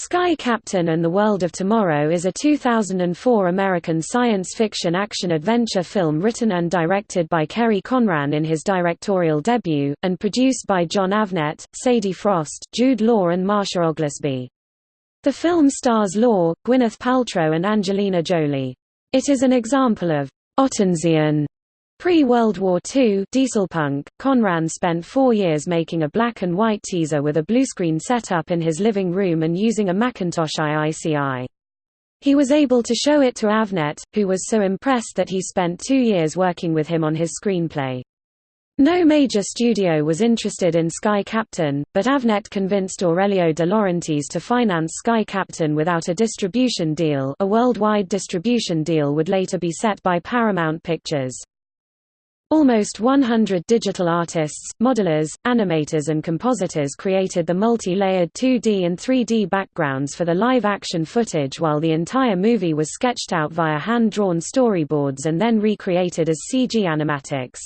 Sky Captain and the World of Tomorrow is a 2004 American science fiction action-adventure film written and directed by Kerry Conran in his directorial debut, and produced by Jon Avnet, Sadie Frost, Jude Law and Marsha Oglesby. The film stars Law, Gwyneth Paltrow and Angelina Jolie. It is an example of Ottensian Pre-World War II dieselpunk, Conran spent four years making a black and white teaser with a bluescreen setup in his living room and using a Macintosh IICI. He was able to show it to Avnet, who was so impressed that he spent two years working with him on his screenplay. No major studio was interested in Sky Captain, but Avnet convinced Aurelio de Laurentiis to finance Sky Captain without a distribution deal a worldwide distribution deal would later be set by Paramount Pictures. Almost 100 digital artists, modelers, animators and compositors created the multi-layered 2D and 3D backgrounds for the live-action footage while the entire movie was sketched out via hand-drawn storyboards and then recreated as CG animatics.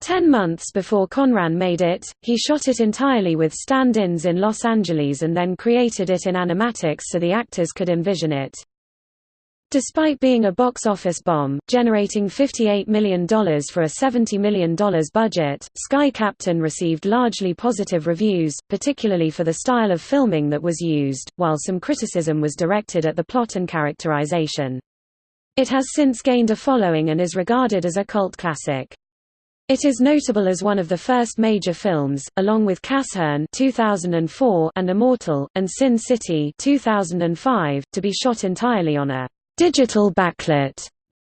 Ten months before Conran made it, he shot it entirely with stand-ins in Los Angeles and then created it in animatics so the actors could envision it. Despite being a box office bomb, generating $58 million for a $70 million budget, Sky Captain received largely positive reviews, particularly for the style of filming that was used, while some criticism was directed at the plot and characterization. It has since gained a following and is regarded as a cult classic. It is notable as one of the first major films, along with Casshern 2004 and Immortal, and Sin City 2005, to be shot entirely on a digital backlot,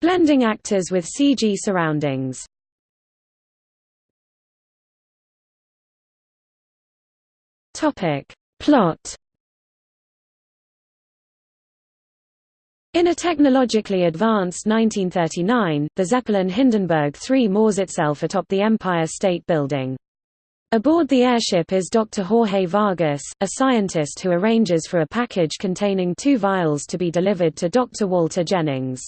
blending actors with CG surroundings. Topic. Plot In a technologically advanced 1939, the Zeppelin Hindenburg III moors itself atop the Empire State Building. Aboard the airship is Dr. Jorge Vargas, a scientist who arranges for a package containing two vials to be delivered to Dr. Walter Jennings.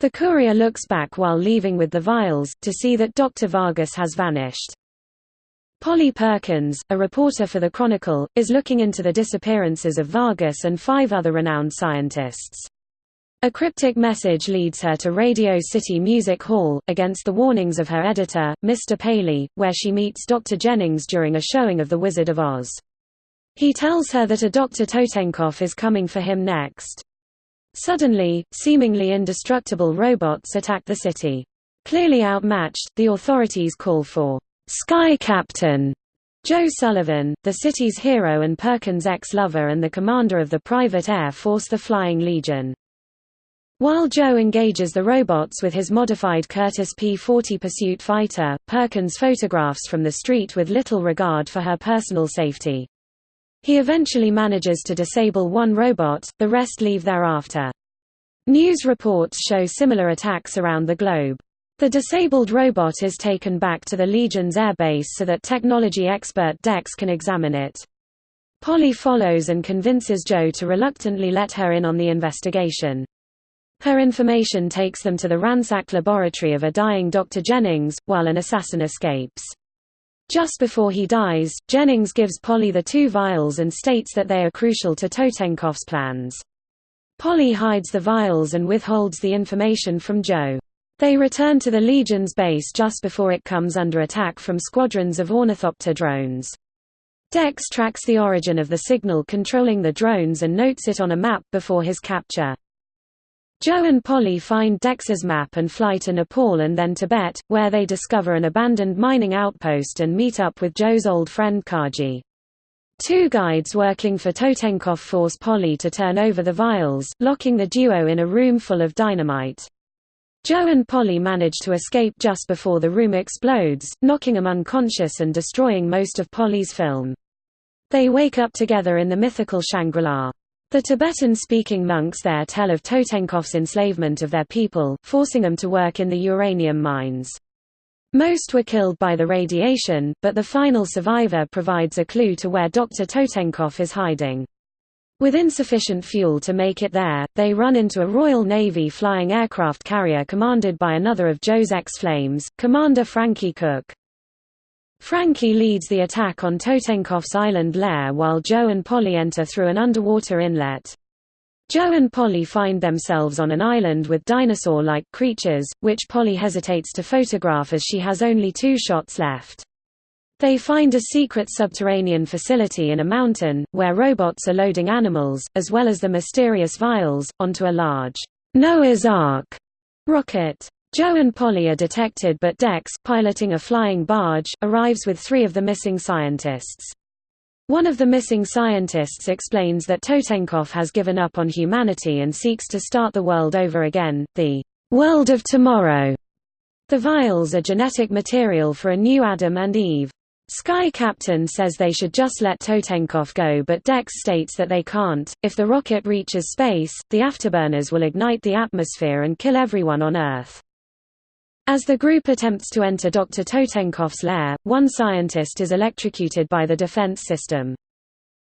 The courier looks back while leaving with the vials, to see that Dr. Vargas has vanished. Polly Perkins, a reporter for the Chronicle, is looking into the disappearances of Vargas and five other renowned scientists. A cryptic message leads her to Radio City Music Hall, against the warnings of her editor, Mr. Paley, where she meets Dr. Jennings during a showing of The Wizard of Oz. He tells her that a Dr. Totenkopf is coming for him next. Suddenly, seemingly indestructible robots attack the city. Clearly outmatched, the authorities call for Sky Captain Joe Sullivan, the city's hero and Perkins' ex-lover and the commander of the private air force the Flying Legion. While Joe engages the robots with his modified Curtiss P-40 pursuit fighter, Perkins photographs from the street with little regard for her personal safety. He eventually manages to disable one robot, the rest leave thereafter. News reports show similar attacks around the globe. The disabled robot is taken back to the Legion's airbase so that technology expert Dex can examine it. Polly follows and convinces Joe to reluctantly let her in on the investigation. Her information takes them to the ransacked laboratory of a dying Dr. Jennings, while an assassin escapes. Just before he dies, Jennings gives Polly the two vials and states that they are crucial to Totenkopf's plans. Polly hides the vials and withholds the information from Joe. They return to the Legion's base just before it comes under attack from squadrons of ornithopter drones. Dex tracks the origin of the signal controlling the drones and notes it on a map before his capture. Joe and Polly find Dex's map and fly to Nepal and then Tibet, where they discover an abandoned mining outpost and meet up with Joe's old friend Kaji. Two guides working for Totenkopf force Polly to turn over the vials, locking the duo in a room full of dynamite. Joe and Polly manage to escape just before the room explodes, knocking them unconscious and destroying most of Polly's film. They wake up together in the mythical Shangri-La. The Tibetan-speaking monks there tell of Totenkopf's enslavement of their people, forcing them to work in the uranium mines. Most were killed by the radiation, but the final survivor provides a clue to where Dr. Totenkopf is hiding. With insufficient fuel to make it there, they run into a Royal Navy flying aircraft carrier commanded by another of Joe's ex-flames, Commander Frankie Cook. Frankie leads the attack on Totenkopf's island lair while Joe and Polly enter through an underwater inlet. Joe and Polly find themselves on an island with dinosaur-like creatures, which Polly hesitates to photograph as she has only two shots left. They find a secret subterranean facility in a mountain, where robots are loading animals, as well as the mysterious vials, onto a large Noah's Ark rocket. Joe and Polly are detected but Dex, piloting a flying barge, arrives with three of the missing scientists. One of the missing scientists explains that Totenkopf has given up on humanity and seeks to start the world over again, the world of tomorrow. The vials are genetic material for a new Adam and Eve. Sky Captain says they should just let Totenkopf go but Dex states that they can't. If the rocket reaches space, the afterburners will ignite the atmosphere and kill everyone on Earth. As the group attempts to enter Dr. Totenkopf's lair, one scientist is electrocuted by the defense system.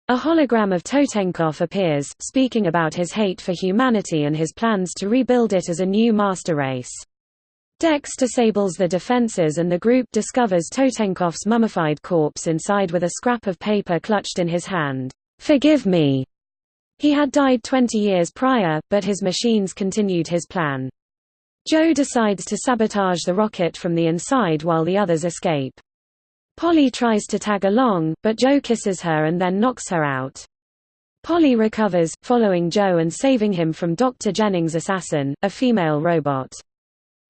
A hologram of Totenkopf appears, speaking about his hate for humanity and his plans to rebuild it as a new master race. Dex disables the defenses and the group discovers Totenkopf's mummified corpse inside with a scrap of paper clutched in his hand. Forgive me. He had died 20 years prior, but his machines continued his plan. Joe decides to sabotage the rocket from the inside while the others escape. Polly tries to tag along, but Joe kisses her and then knocks her out. Polly recovers, following Joe and saving him from Dr. Jennings' assassin, a female robot.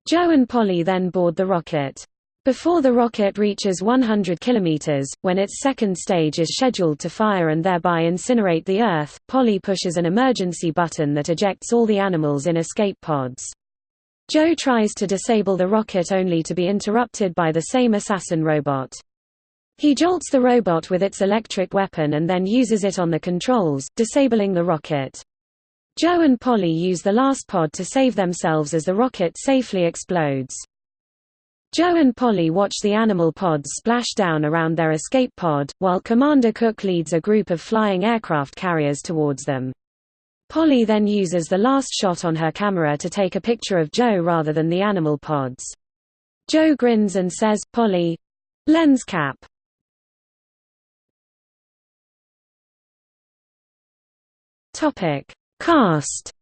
Joe and Polly then board the rocket. Before the rocket reaches 100 kilometers, when its second stage is scheduled to fire and thereby incinerate the Earth, Polly pushes an emergency button that ejects all the animals in escape pods. Joe tries to disable the rocket only to be interrupted by the same assassin robot. He jolts the robot with its electric weapon and then uses it on the controls, disabling the rocket. Joe and Polly use the last pod to save themselves as the rocket safely explodes. Joe and Polly watch the animal pods splash down around their escape pod, while Commander Cook leads a group of flying aircraft carriers towards them. Polly then uses the last shot on her camera to take a picture of Joe rather than the animal pods. Joe grins and says, Polly, lens cap. Topic: Cast.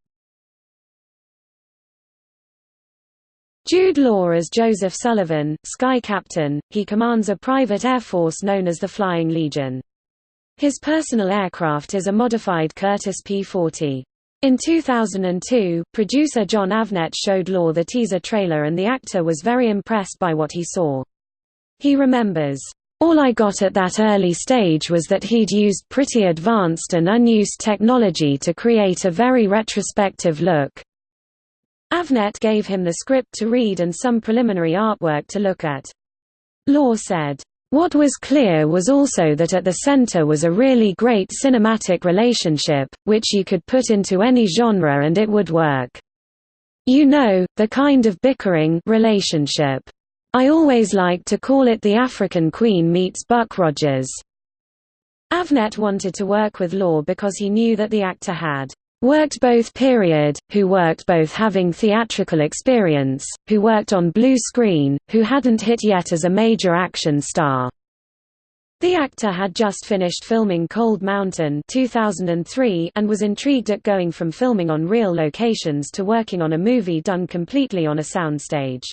Jude Law as Joseph Sullivan, Sky Captain, he commands a private air force known as the Flying Legion. His personal aircraft is a modified Curtiss P-40. In 2002, producer Jon Avnet showed Law the teaser trailer and the actor was very impressed by what he saw. He remembers, all I got at that early stage was that he'd used pretty advanced and unused technology to create a very retrospective look. Avnet gave him the script to read and some preliminary artwork to look at. Law said, what was clear was also that at the center was a really great cinematic relationship, which you could put into any genre and it would work. You know, the kind of bickering relationship. I always like to call it the African Queen meets Buck Rogers. Avnet wanted to work with Law because he knew that the actor had Worked both period, who worked both having theatrical experience, who worked on blue screen, who hadn't hit yet as a major action star. The actor had just finished filming Cold Mountain 2003 and was intrigued at going from filming on real locations to working on a movie done completely on a soundstage.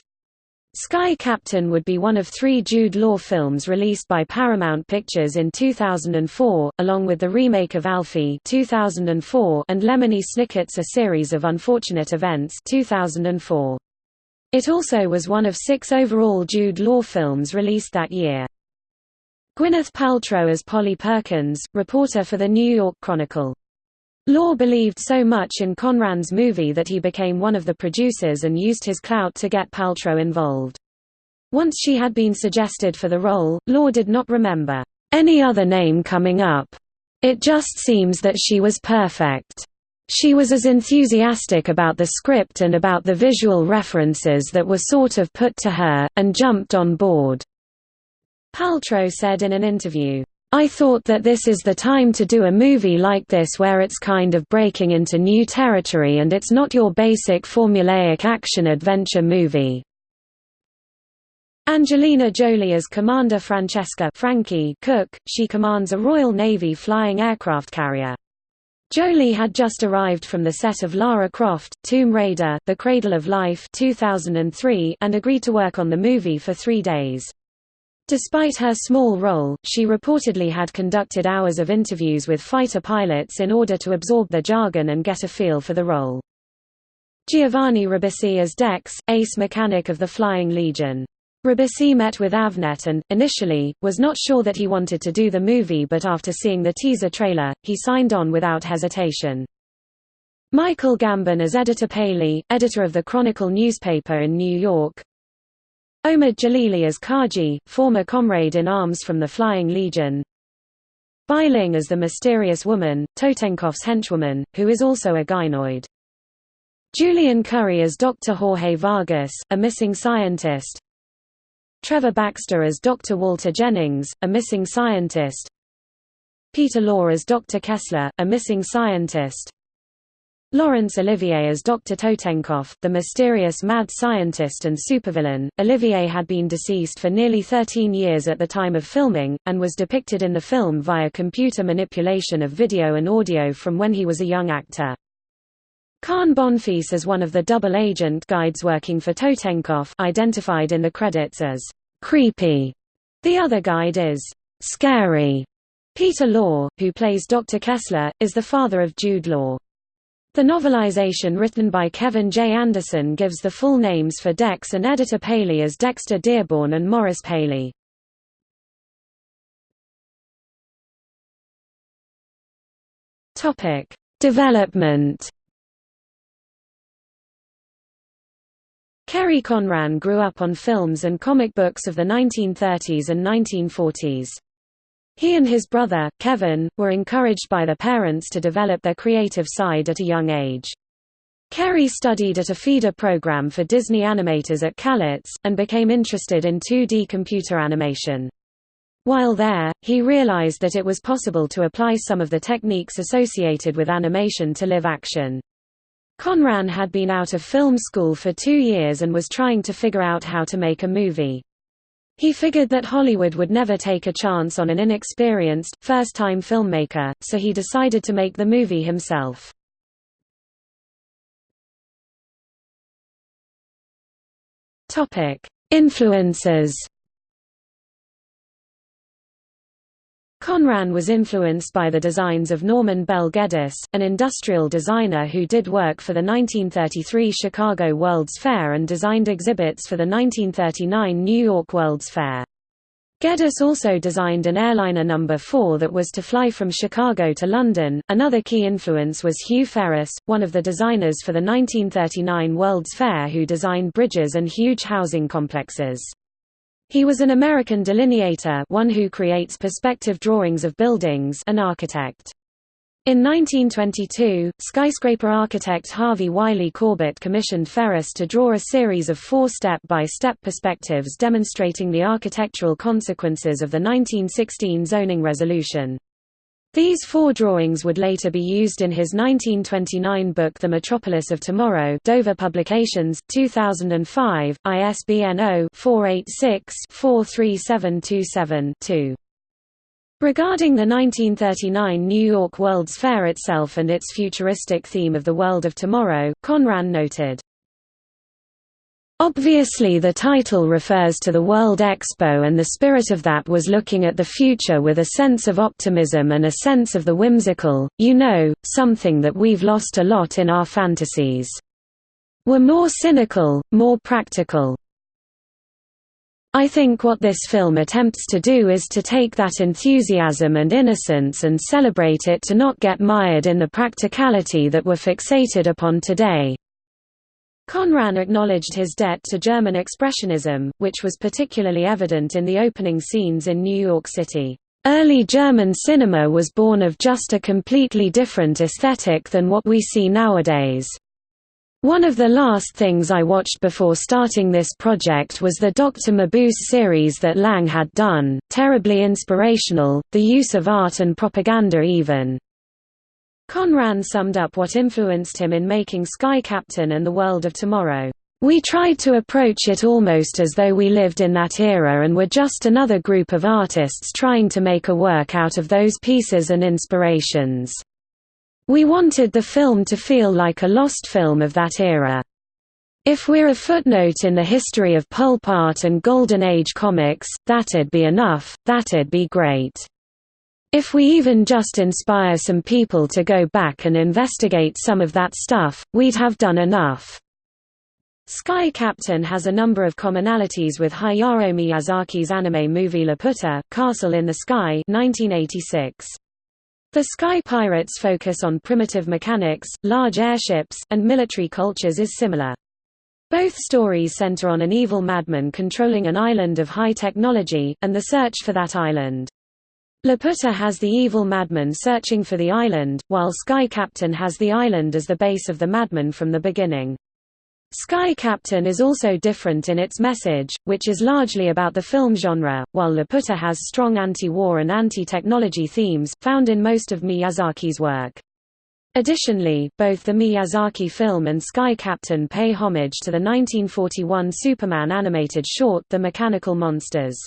Sky Captain would be one of three Jude Law films released by Paramount Pictures in 2004, along with the remake of Alfie 2004 and Lemony Snicket's A Series of Unfortunate Events 2004. It also was one of six overall Jude Law films released that year. Gwyneth Paltrow as Polly Perkins, reporter for the New York Chronicle. Law believed so much in Conran's movie that he became one of the producers and used his clout to get Paltrow involved. Once she had been suggested for the role, Law did not remember any other name coming up. It just seems that she was perfect. She was as enthusiastic about the script and about the visual references that were sort of put to her, and jumped on board. Paltrow said in an interview, I thought that this is the time to do a movie like this where it's kind of breaking into new territory and it's not your basic formulaic action-adventure movie. Angelina Jolie as Commander Francesca Frankie Cook, she commands a Royal Navy flying aircraft carrier. Jolie had just arrived from the set of Lara Croft, Tomb Raider, The Cradle of Life 2003 and agreed to work on the movie for three days. Despite her small role, she reportedly had conducted hours of interviews with fighter pilots in order to absorb their jargon and get a feel for the role. Giovanni Ribisi as Dex, ace mechanic of the Flying Legion. Ribisi met with Avnet and, initially, was not sure that he wanted to do the movie but after seeing the teaser trailer, he signed on without hesitation. Michael Gambon as Editor Paley, editor of the Chronicle newspaper in New York. Omid Djalili as Kaji, former comrade in arms from the Flying Legion. Bai Ling as the mysterious woman, Totenkopf's henchwoman, who is also a gynoid. Julian Curry as Dr. Jorge Vargas, a missing scientist. Trevor Baxter as Dr. Walter Jennings, a missing scientist Peter Law as Dr. Kessler, a missing scientist Laurence Olivier as Dr. Totenkopf, the mysterious mad scientist and supervillain. Olivier had been deceased for nearly 13 years at the time of filming, and was depicted in the film via computer manipulation of video and audio from when he was a young actor. Khan Bonfils as one of the double agent guides working for Totenkopf identified in the credits as creepy. The other guide is scary. Peter Law, who plays Dr. Kessler, is the father of Jude Law. The novelization written by Kevin J. Anderson gives the full names for Dex and editor Paley as Dexter Dearborn and Morris Paley. Development Kerry Conran grew up on films and comic books of the 1930s and 1940s. He and his brother, Kevin, were encouraged by their parents to develop their creative side at a young age. Kerry studied at a feeder program for Disney animators at CalArts, and became interested in 2D computer animation. While there, he realized that it was possible to apply some of the techniques associated with animation to live action. Conran had been out of film school for two years and was trying to figure out how to make a movie. He figured that Hollywood would never take a chance on an inexperienced, first-time filmmaker, so he decided to make the movie himself. Influences Conran was influenced by the designs of Norman Bel Geddes, an industrial designer who did work for the 1933 Chicago World's Fair and designed exhibits for the 1939 New York World's Fair. Geddes also designed an airliner number 4 that was to fly from Chicago to London. Another key influence was Hugh Ferriss, one of the designers for the 1939 World's Fair who designed bridges and huge housing complexes. He was an American delineator one who creates perspective drawings of buildings an architect. In 1922, skyscraper architect Harvey Wiley Corbett commissioned Ferriss to draw a series of four step-by-step -step perspectives demonstrating the architectural consequences of the 1916 zoning resolution. These four drawings would later be used in his 1929 book The Metropolis of Tomorrow Dover Publications, 2005, ISBN 0-486-43727-2. Regarding the 1939 New York World's Fair itself and its futuristic theme of the world of tomorrow, Conran noted, Obviously the title refers to the World Expo and the spirit of that was looking at the future with a sense of optimism and a sense of the whimsical, you know, something that we've lost a lot in our fantasies. We're more cynical, more practical. I think what this film attempts to do is to take that enthusiasm and innocence and celebrate it to not get mired in the practicality that we're fixated upon today. Conran acknowledged his debt to German Expressionism, which was particularly evident in the opening scenes in New York City. Early German cinema was born of just a completely different aesthetic than what we see nowadays. One of the last things I watched before starting this project was the Dr. Mabuse series that Lang had done, terribly inspirational, the use of art and propaganda even. Conran summed up what influenced him in making Sky Captain and the World of Tomorrow. We tried to approach it almost as though we lived in that era and were just another group of artists trying to make a work out of those pieces and inspirations. We wanted the film to feel like a lost film of that era. If we're a footnote in the history of pulp art and Golden Age comics, that'd be enough, that'd be great. If we even just inspire some people to go back and investigate some of that stuff, we'd have done enough. Sky Captain has a number of commonalities with Hayao Miyazaki's anime movie Laputa, Castle in the Sky 1986. The Sky Pirates' focus on primitive mechanics, large airships, and military cultures is similar. Both stories center on an evil madman controlling an island of high technology, and the search for that island. Laputa has the evil madman searching for the island, while Sky Captain has the island as the base of the madman from the beginning. Sky Captain is also different in its message, which is largely about the film genre, while Laputa has strong anti-war and anti-technology themes, found in most of Miyazaki's work. Additionally, both the Miyazaki film and Sky Captain pay homage to the 1941 Superman animated short The Mechanical Monsters.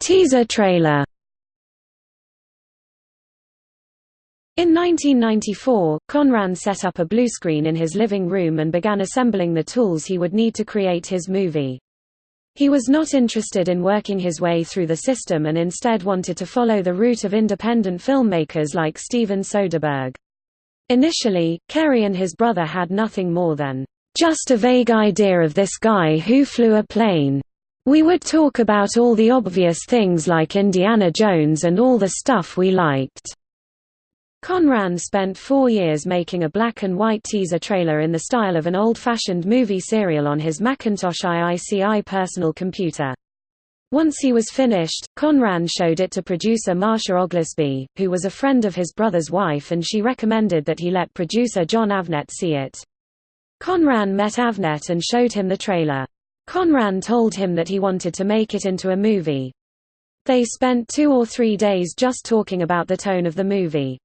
Teaser trailer In 1994, Conran set up a bluescreen in his living room and began assembling the tools he would need to create his movie. He was not interested in working his way through the system and instead wanted to follow the route of independent filmmakers like Steven Soderbergh. Initially, Kerry and his brother had nothing more than, "...just a vague idea of this guy who flew a plane. We would talk about all the obvious things like Indiana Jones and all the stuff we liked." Conran spent four years making a black and white teaser trailer in the style of an old-fashioned movie serial on his Macintosh IICI personal computer. Once he was finished, Conran showed it to producer Marsha Oglesby, who was a friend of his brother's wife and she recommended that he let producer John Avnet see it. Conran met Avnet and showed him the trailer. Conran told him that he wanted to make it into a movie. They spent two or three days just talking about the tone of the movie.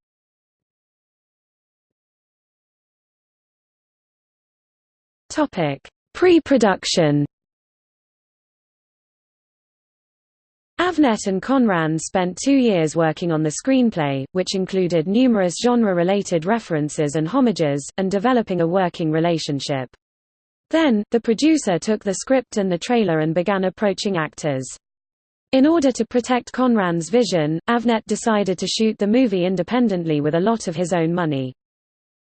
Pre-production Avnet and Conran spent two years working on the screenplay, which included numerous genre-related references and homages, and developing a working relationship. Then, the producer took the script and the trailer and began approaching actors. In order to protect Conran's vision, Avnet decided to shoot the movie independently with a lot of his own money.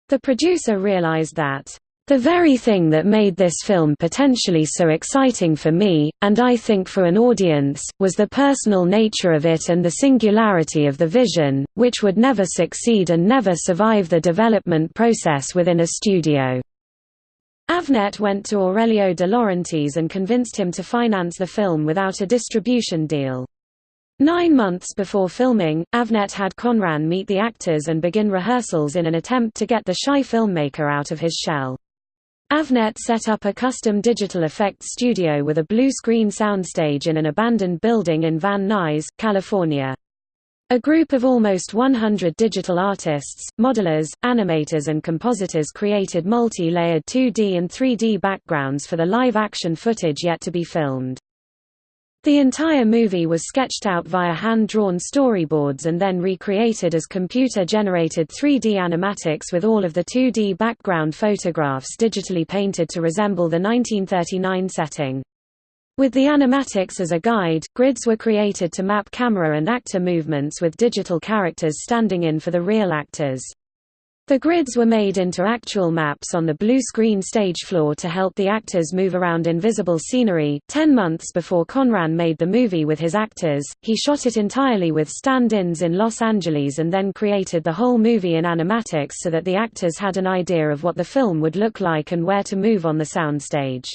The producer realized that the very thing that made this film potentially so exciting for me, and I think for an audience, was the personal nature of it and the singularity of the vision, which would never succeed and never survive the development process within a studio. Avnet went to Aurelio de Laurentiis and convinced him to finance the film without a distribution deal. Nine months before filming, Avnet had Conran meet the actors and begin rehearsals in an attempt to get the shy filmmaker out of his shell. Avnet set up a custom digital effects studio with a blue-screen soundstage in an abandoned building in Van Nuys, California. A group of almost 100 digital artists, modelers, animators and compositors created multi-layered 2D and 3D backgrounds for the live-action footage yet to be filmed. The entire movie was sketched out via hand-drawn storyboards and then recreated as computer-generated 3D animatics with all of the 2D background photographs digitally painted to resemble the 1939 setting. With the animatics as a guide, grids were created to map camera and actor movements with digital characters standing in for the real actors. The grids were made into actual maps on the blue screen stage floor to help the actors move around invisible scenery. Ten months before Conran made the movie with his actors, he shot it entirely with stand ins in Los Angeles and then created the whole movie in animatics so that the actors had an idea of what the film would look like and where to move on the soundstage.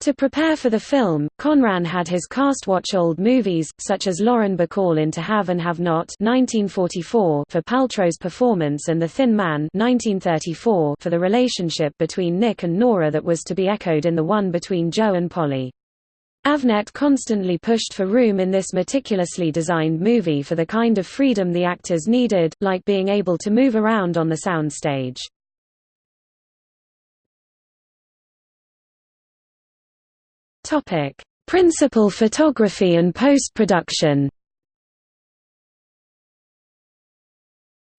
To prepare for the film, Conran had his cast watch old movies, such as Lauren Bacall in To Have and Have Not 1944 for Paltrow's performance and The Thin Man 1934 for the relationship between Nick and Nora that was to be echoed in the one between Joe and Polly. Avnet constantly pushed for room in this meticulously designed movie for the kind of freedom the actors needed, like being able to move around on the soundstage. Principal photography and post-production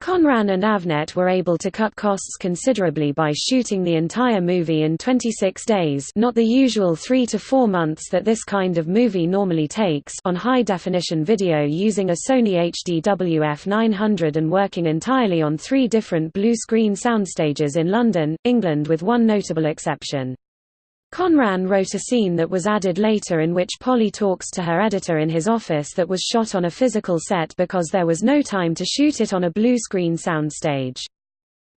Conran and Avnet were able to cut costs considerably by shooting the entire movie in 26 days not the usual three to four months that this kind of movie normally takes on high-definition video using a Sony HDW-F900 and working entirely on three different blue-screen soundstages in London, England with one notable exception. Conran wrote a scene that was added later in which Polly talks to her editor in his office that was shot on a physical set because there was no time to shoot it on a blue screen soundstage.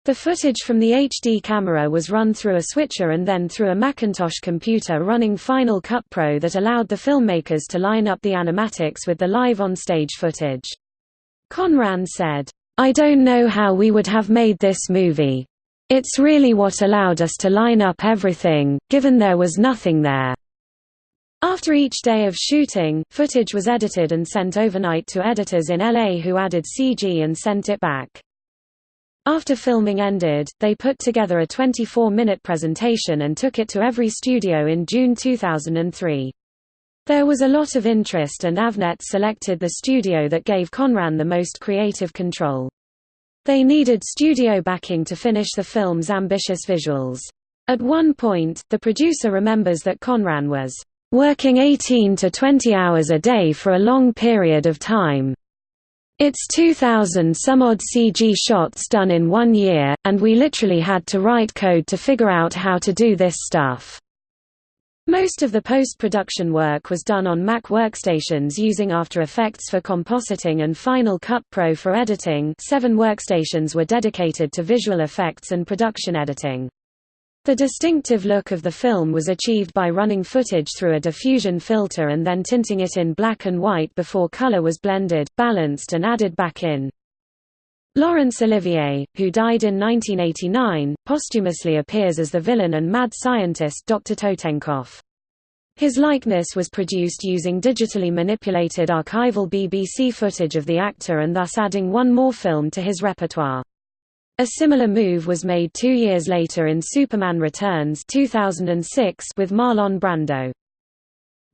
The footage from the HD camera was run through a switcher and then through a Macintosh computer running Final Cut Pro that allowed the filmmakers to line up the animatics with the live on-stage footage. Conran said, I don't know how we would have made this movie. It's really what allowed us to line up everything, given there was nothing there. After each day of shooting, footage was edited and sent overnight to editors in LA who added CG and sent it back. After filming ended, they put together a 24-minute presentation and took it to every studio in June 2003. There was a lot of interest and Avnet selected the studio that gave Conran the most creative control. They needed studio backing to finish the film's ambitious visuals. At one point, the producer remembers that Conran was working 18 to 20 hours a day for a long period of time. It's 2,000 some odd CG shots done in one year, and we literally had to write code to figure out how to do this stuff. Most of the post-production work was done on Mac workstations using After Effects for compositing and Final Cut Pro for editing seven workstations were dedicated to visual effects and production editing. The distinctive look of the film was achieved by running footage through a diffusion filter and then tinting it in black and white before color was blended, balanced and added back in. Laurence Olivier, who died in 1989, posthumously appears as the villain and mad scientist Dr. Totenkopf. His likeness was produced using digitally manipulated archival BBC footage of the actor and thus adding one more film to his repertoire. A similar move was made two years later in Superman Returns 2006 with Marlon Brando.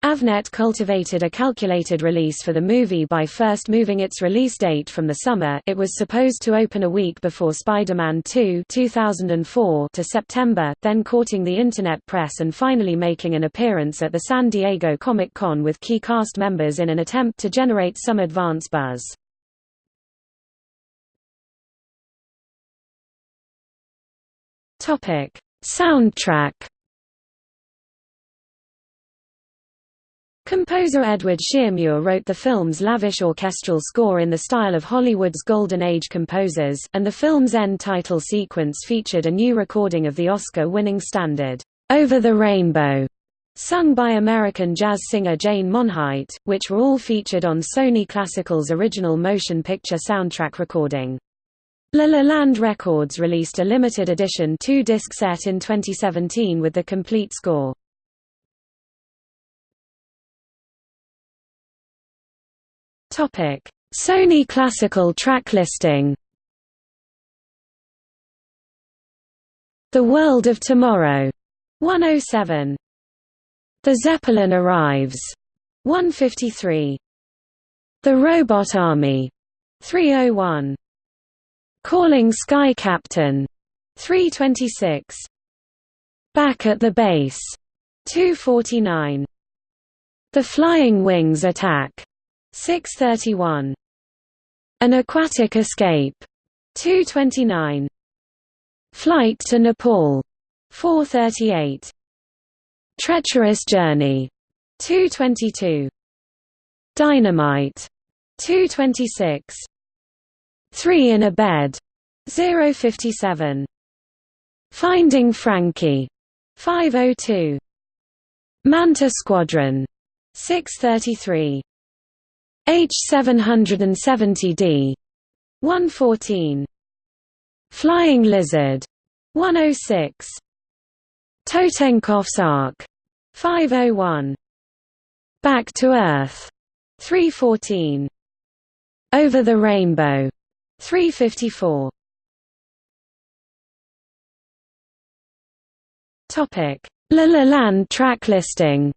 Avnet cultivated a calculated release for the movie by first moving its release date from the summer it was supposed to open a week before Spider-Man 2 2004 to September, then courting the Internet press and finally making an appearance at the San Diego Comic-Con with key cast members in an attempt to generate some advance buzz. Soundtrack Composer Edward Shearmur wrote the film's lavish orchestral score in the style of Hollywood's Golden Age composers, and the film's end title sequence featured a new recording of the Oscar-winning standard, "'Over the Rainbow' sung by American jazz singer Jane Monheit, which were all featured on Sony Classical's original motion picture soundtrack recording. La La Land Records released a limited edition two-disc set in 2017 with the complete score. Topic: Sony Classical track listing. The World of Tomorrow, 107. The Zeppelin Arrives, 153. The Robot Army, 301. Calling Sky Captain, 326. Back at the Base, 249. The Flying Wings Attack, 631. An Aquatic Escape. 229. Flight to Nepal. 438. Treacherous Journey. 222. Dynamite. 226. Three in a Bed. 057. Finding Frankie. 502. Manta Squadron. 633. H770D 114 Flying Lizard. 106 Totenkopf's Ark. 501 Back to Earth. 314 Over the Rainbow. 354 Topic. La La Land track listing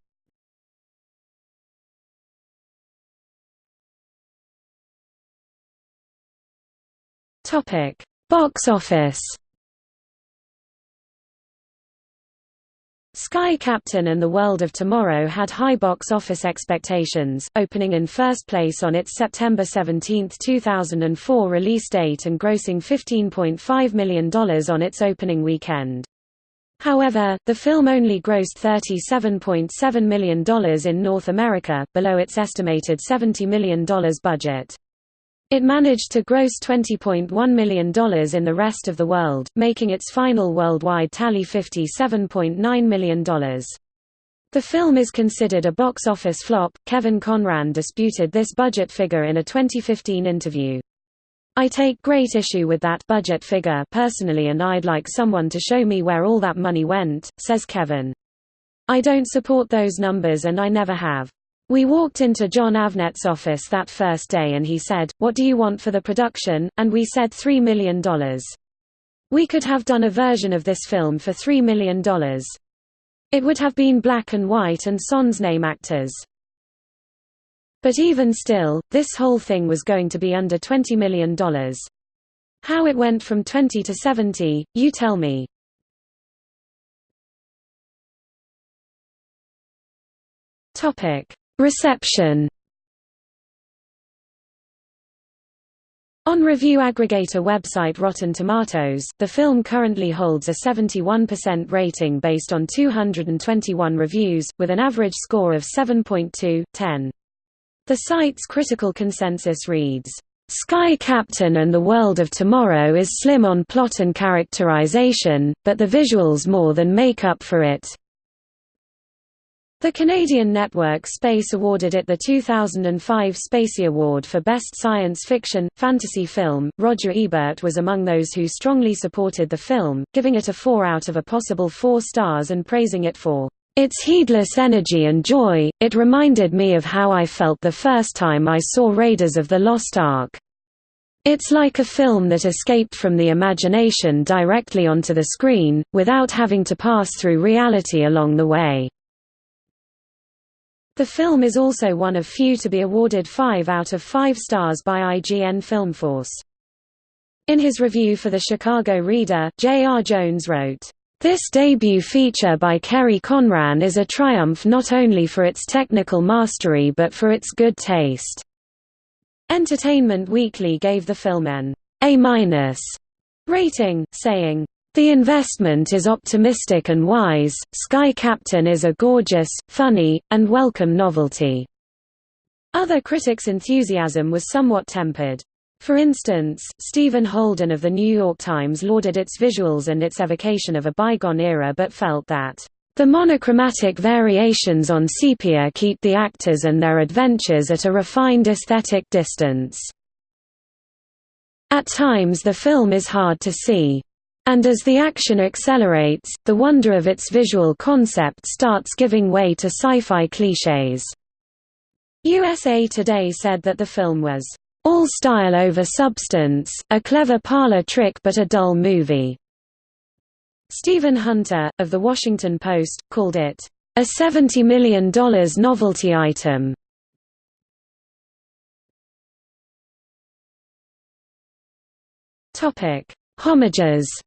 Topic Box office Sky Captain and the World of Tomorrow had high box office expectations, opening in first place on its September 17, 2004 release date and grossing $15.5 million on its opening weekend. However, the film only grossed $37.7 million in North America, below its estimated $70 million budget. It managed to gross $20.1 million in the rest of the world, making its final worldwide tally $57.9 million. The film is considered a box office flop. Kevin Conran disputed this budget figure in a 2015 interview. I take great issue with that budget figure personally and I'd like someone to show me where all that money went, says Kevin. I don't support those numbers and I never have. We walked into Jon Avnet's office that first day and he said, what do you want for the production, and we said $3 million. We could have done a version of this film for $3 million. It would have been black and white and sans name actors. But even still, this whole thing was going to be under $20 million. How it went from 20 to 70, you tell me. Topic Reception On review aggregator website Rotten Tomatoes, the film currently holds a 71% rating based on 221 reviews, with an average score of 7.2, 10. The site's critical consensus reads, Sky Captain and the World of Tomorrow is slim on plot and characterization, but the visuals more than make up for it. The Canadian network Space awarded it the 2005 Spacey Award for Best Science Fiction, Fantasy Film. Roger Ebert was among those who strongly supported the film, giving it a 4 out of a possible 4 stars and praising it for its heedless energy and joy. It reminded me of how I felt the first time I saw Raiders of the Lost Ark. It's like a film that escaped from the imagination directly onto the screen, without having to pass through reality along the way. The film is also one of few to be awarded 5 out of 5 stars by IGN Filmforce. In his review for the Chicago Reader, J. R. Jones wrote, "...this debut feature by Kerry Conran is a triumph not only for its technical mastery but for its good taste." Entertainment Weekly gave the film an A- rating, saying, the investment is optimistic and wise, Sky Captain is a gorgeous, funny, and welcome novelty. Other critics' enthusiasm was somewhat tempered. For instance, Stephen Holden of The New York Times lauded its visuals and its evocation of a bygone era but felt that, "...the monochromatic variations on sepia keep the actors and their adventures at a refined aesthetic distance." At times the film is hard to see. And as the action accelerates, the wonder of its visual concept starts giving way to sci-fi clichés. USA Today said that the film was, "...all style over substance, a clever parlor trick but a dull movie." Stephen Hunter, of The Washington Post, called it, "...a $70 million novelty item." Homages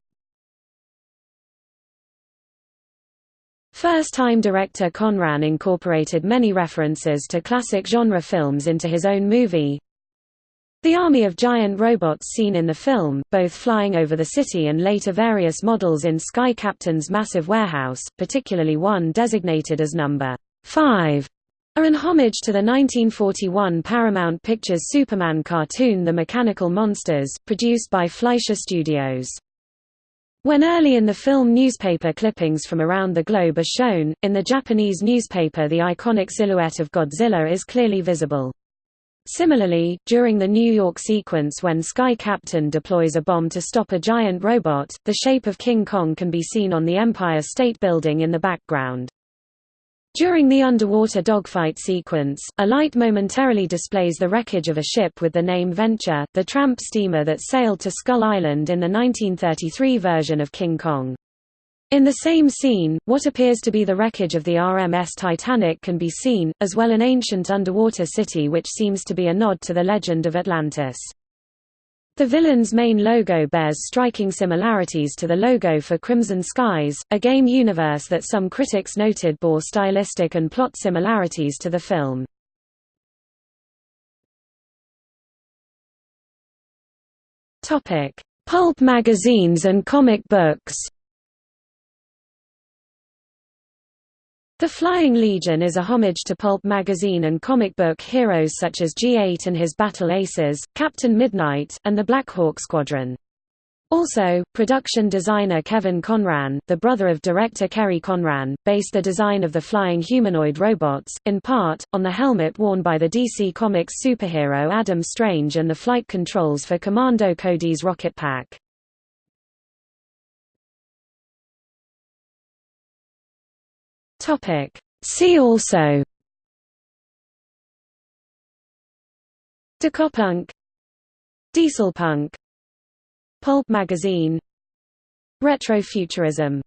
First-time director Conran incorporated many references to classic genre films into his own movie. The army of giant robots seen in the film, both flying over the city and later various models in Sky Captain's massive warehouse, particularly one designated as number 5, are an homage to the 1941 Paramount Pictures Superman cartoon The Mechanical Monsters, produced by Fleischer Studios. When early in the film newspaper clippings from around the globe are shown, in the Japanese newspaper the iconic silhouette of Godzilla is clearly visible. Similarly, during the New York sequence when Sky Captain deploys a bomb to stop a giant robot, the shape of King Kong can be seen on the Empire State Building in the background. During the underwater dogfight sequence, a light momentarily displays the wreckage of a ship with the name Venture, the tramp steamer that sailed to Skull Island in the 1933 version of King Kong. In the same scene, what appears to be the wreckage of the RMS Titanic can be seen, as well an ancient underwater city which seems to be a nod to the legend of Atlantis. The villain's main logo bears striking similarities to the logo for Crimson Skies, a game universe that some critics noted bore stylistic and plot similarities to the film. Pulp magazines and comic books The Flying Legion is a homage to pulp magazine and comic book heroes such as G8 and his Battle Aces, Captain Midnight, and the Blackhawk Squadron. Also, production designer Kevin Conran, the brother of director Kerry Conran, based the design of the flying humanoid robots, in part, on the helmet worn by the DC Comics superhero Adam Strange and the flight controls for Commando Cody's rocket pack. Topic. See also. Decopunk Dieselpunk. Pulp magazine. Retrofuturism